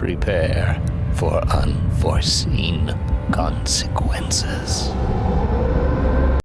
Prepare for unforeseen consequences.